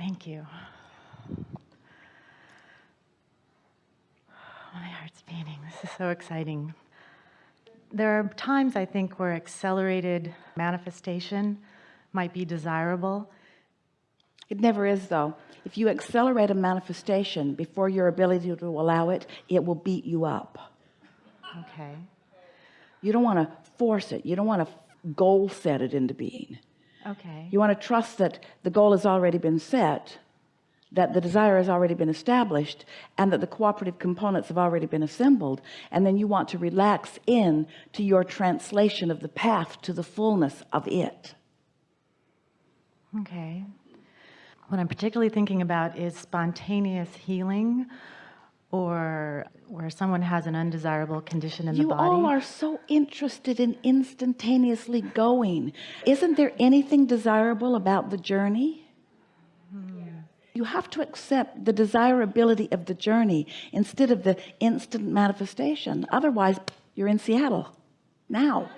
Thank you. My heart's beating. This is so exciting. There are times I think where accelerated manifestation might be desirable. It never is though. If you accelerate a manifestation before your ability to allow it, it will beat you up. Okay. You don't want to force it. You don't want to goal set it into being. Okay. You want to trust that the goal has already been set, that the desire has already been established, and that the cooperative components have already been assembled. And then you want to relax in to your translation of the path to the fullness of it. Okay. What I'm particularly thinking about is spontaneous healing or where someone has an undesirable condition in you the body. You all are so interested in instantaneously going. Isn't there anything desirable about the journey? Hmm. You have to accept the desirability of the journey instead of the instant manifestation. Otherwise you're in Seattle now.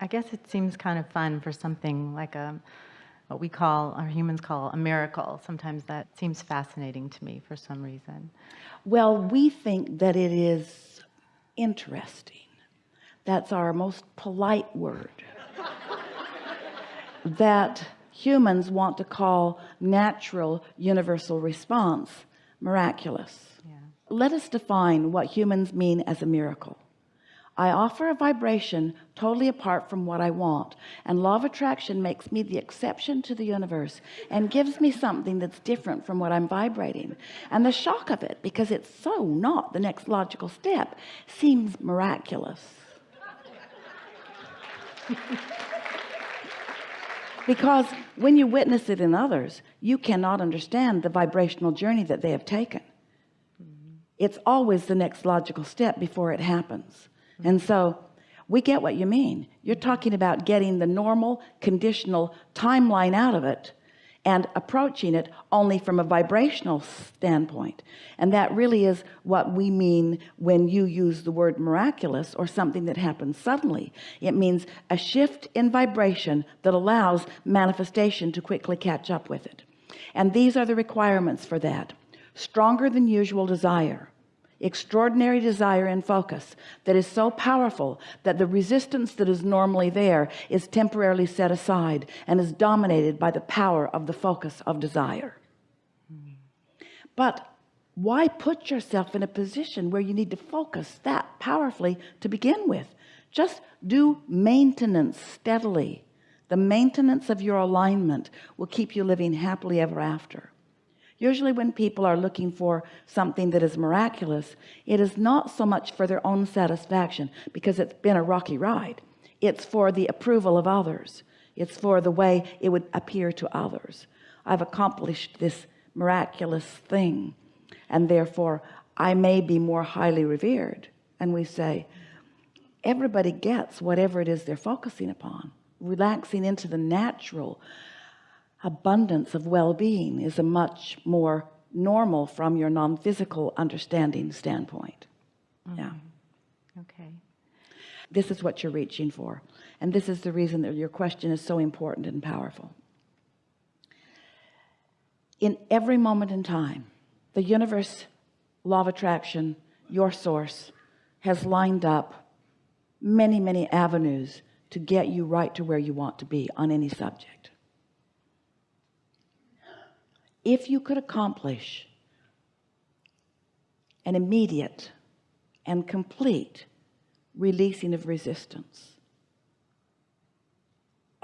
I guess it seems kind of fun for something like a what we call, or humans call, a miracle. Sometimes that seems fascinating to me for some reason. Well, we think that it is interesting. That's our most polite word. that humans want to call natural universal response miraculous. Yeah. Let us define what humans mean as a miracle. I offer a vibration totally apart from what I want and law of attraction makes me the exception to the universe and gives me something that's different from what I'm vibrating. And the shock of it because it's so not the next logical step seems miraculous. Because when you witness it in others you cannot understand the vibrational journey that they have taken. Mm-hmm. It's always the next logical step before it happens and so we get what you mean. You're talking about getting the normal conditional timeline out of it and approaching it only from a vibrational standpoint. And that really is what we mean when you use the word miraculous or something that happens suddenly. It means a shift in vibration that allows manifestation to quickly catch up with it. And these are the requirements for that. Stronger than usual desire extraordinary desire and focus that is so powerful that the resistance that is normally there is temporarily set aside and is dominated by the power of the focus of desire. But why put yourself in a position where you need to focus that powerfully to begin with? Just do maintenance steadily. The maintenance of your alignment will keep you living happily ever after usually when people are looking for something that is miraculous it is not so much for their own satisfaction because it's been a rocky ride. It's for the approval of others. It's for the way it would appear to others. I've accomplished this miraculous thing and therefore I may be more highly revered. And we say everybody gets whatever it is they're focusing upon relaxing into the natural abundance of well-being is a much more normal from your non-physical understanding standpoint. Mm -hmm. yeah. Okay. This is what you're reaching for and this is the reason that your question is so important and powerful. In every moment in time the universe law of attraction your source has lined up many many avenues to get you right to where you want to be on any subject if you could accomplish an immediate and complete releasing of resistance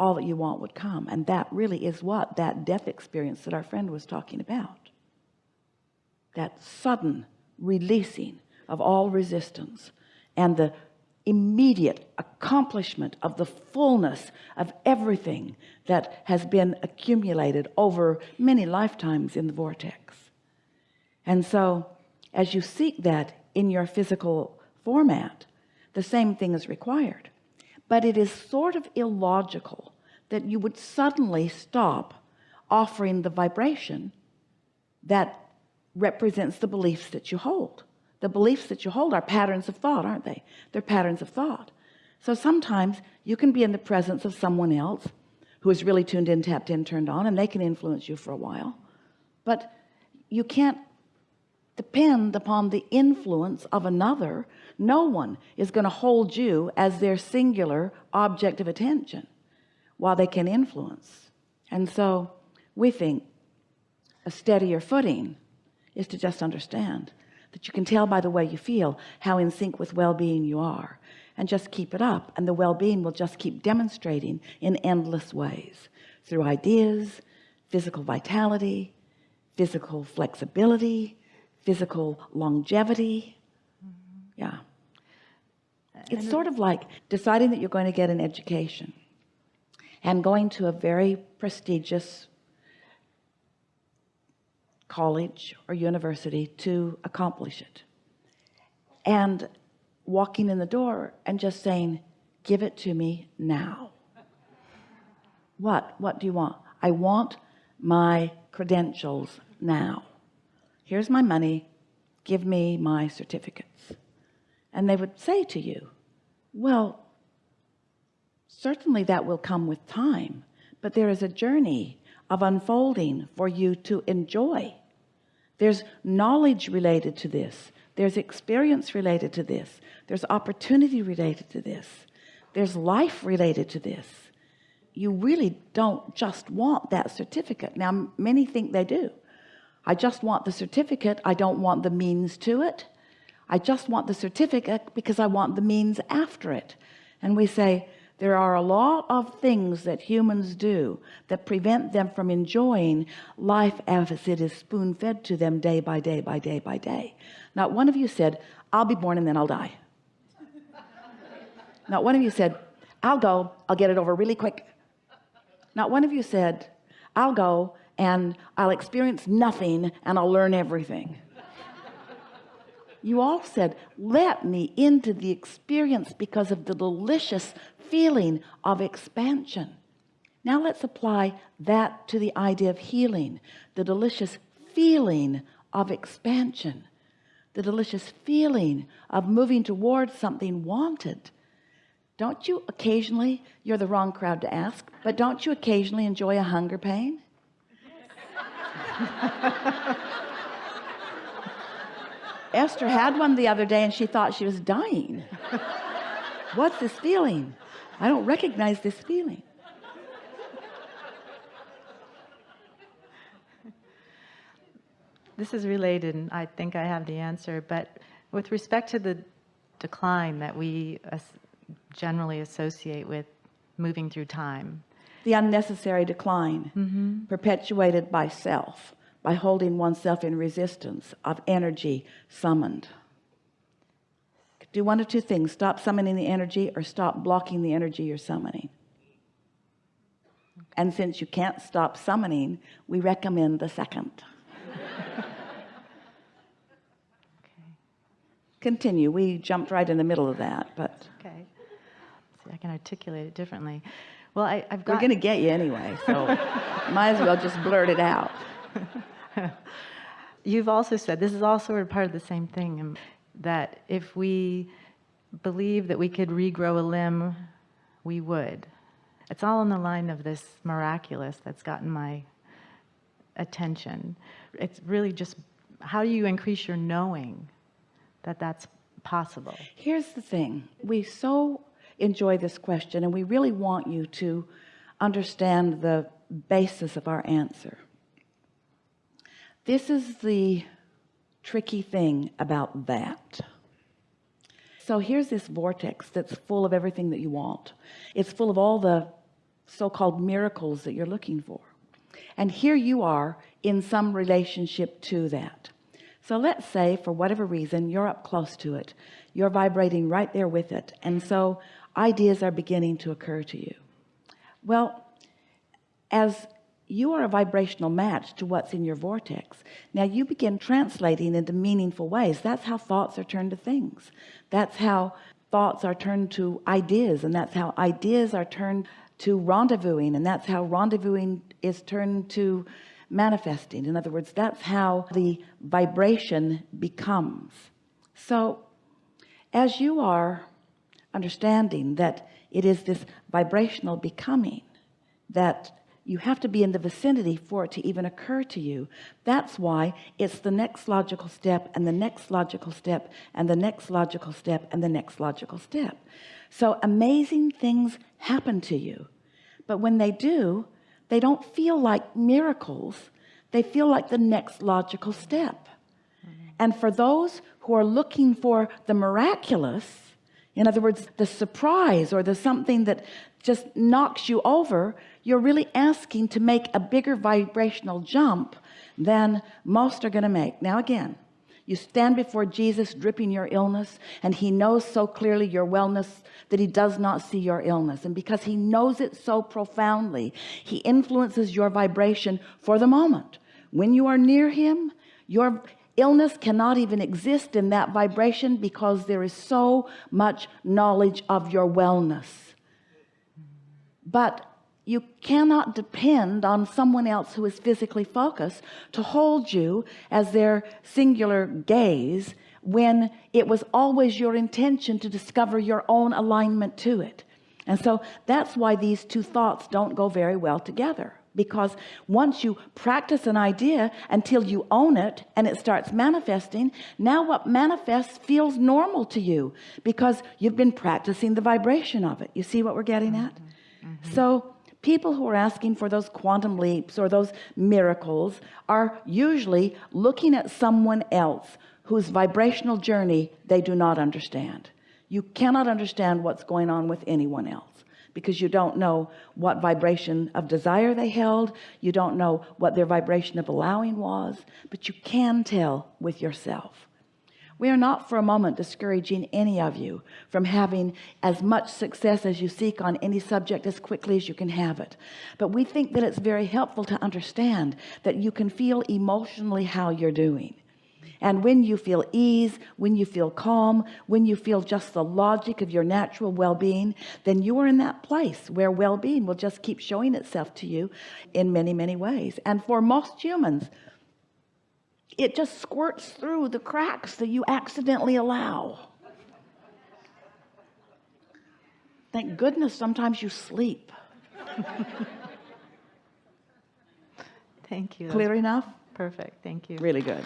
all that you want would come. And that really is what that death experience that our friend was talking about. That sudden releasing of all resistance and the immediate accomplishment of the fullness of everything that has been accumulated over many lifetimes in the vortex. And so as you seek that in your physical format the same thing is required. But it is sort of illogical that you would suddenly stop offering the vibration that represents the beliefs that you hold the beliefs that you hold are patterns of thought aren't they? They're patterns of thought. So sometimes you can be in the presence of someone else who is really tuned in tapped in turned on and they can influence you for a while. But you can't depend upon the influence of another. No one is going to hold you as their singular object of attention while they can influence. And so we think a steadier footing is to just understand that you can tell by the way you feel how in sync with well-being you are. And just keep it up and the well-being will just keep demonstrating in endless ways. Through ideas physical vitality physical flexibility physical longevity. Yeah. Mm-hmm. It's sort of like deciding that you're going to get an education and going to a very prestigious college or university to accomplish it. And walking in the door and just saying give it to me now. What what do you want? I want my credentials now. Here's my money. Give me my certificates. And they would say to you well certainly that will come with time but there is a journey of unfolding for you to enjoy there's knowledge related to this. There's experience related to this. There's opportunity related to this. There's life related to this. You really don't just want that certificate. Now many think they do. I just want the certificate. I don't want the means to it. I just want the certificate because I want the means after it. And we say there are a lot of things that humans do that prevent them from enjoying life as it is spoon fed to them day by day by day by day. Not one of you said I'll be born and then I'll die. Not one of you said I'll go I'll get it over really quick. Not one of you said I'll go and I'll experience nothing and I'll learn everything you all said let me into the experience because of the delicious feeling of expansion. Now let's apply that to the idea of healing the delicious feeling of expansion the delicious feeling of moving towards something wanted. Don't you occasionally you're the wrong crowd to ask but don't you occasionally enjoy a hunger pain Esther had one the other day and she thought she was dying. What's this feeling? I don't recognize this feeling. This is related, and I think I have the answer, but with respect to the decline that we generally associate with moving through time, the unnecessary decline mm-hmm. perpetuated by self by holding oneself in resistance of energy summoned. Do one of two things. Stop summoning the energy or stop blocking the energy you're summoning. And since you can't stop summoning we recommend the second. Continue. We jumped right in the middle of that but okay, see, I can articulate it differently. Well, I, I've we're got. gonna get you anyway so might as well just blurt it out You've also said this is all sort of part of the same thing, um, that if we believe that we could regrow a limb, we would. It's all on the line of this miraculous that's gotten my attention. It's really just how do you increase your knowing that that's possible? Here's the thing we so enjoy this question and we really want you to understand the basis of our answer this is the tricky thing about that. So here's this vortex that's full of everything that you want. It's full of all the so-called miracles that you're looking for. And here you are in some relationship to that. So let's say for whatever reason you're up close to it. You're vibrating right there with it. And so ideas are beginning to occur to you. Well as you are a vibrational match to what's in your vortex. Now you begin translating into meaningful ways. That's how thoughts are turned to things. That's how thoughts are turned to ideas and that's how ideas are turned to rendezvousing and that's how rendezvousing is turned to manifesting. In other words that's how the vibration becomes. So as you are understanding that it is this vibrational becoming that you have to be in the vicinity for it to even occur to you. That's why it's the next logical step and the next logical step and the next logical step and the next logical step. So amazing things happen to you. But when they do they don't feel like miracles. They feel like the next logical step. And for those who are looking for the miraculous in other words the surprise or the something that just knocks you over you're really asking to make a bigger vibrational jump than most are going to make. Now again you stand before Jesus dripping your illness and he knows so clearly your wellness that he does not see your illness. And because he knows it so profoundly he influences your vibration for the moment. When you are near him your illness cannot even exist in that vibration because there is so much knowledge of your wellness. But you cannot depend on someone else who is physically focused to hold you as their singular gaze when it was always your intention to discover your own alignment to it. And so that's why these two thoughts don't go very well together because once you practice an idea until you own it and it starts manifesting now what manifests feels normal to you because you've been practicing the vibration of it. You see what we're getting at? Mm-hmm. Mm-hmm. So people who are asking for those quantum leaps or those miracles are usually looking at someone else whose vibrational journey they do not understand. You cannot understand what's going on with anyone else because you don't know what vibration of desire they held. You don't know what their vibration of allowing was but you can tell with yourself. We are not for a moment discouraging any of you from having as much success as you seek on any subject as quickly as you can have it. But we think that it's very helpful to understand that you can feel emotionally how you're doing and when you feel ease when you feel calm when you feel just the logic of your natural well-being then you are in that place where well-being will just keep showing itself to you in many many ways and for most humans it just squirts through the cracks that you accidentally allow thank goodness sometimes you sleep Thank you. clear enough Perfect. Thank you. really good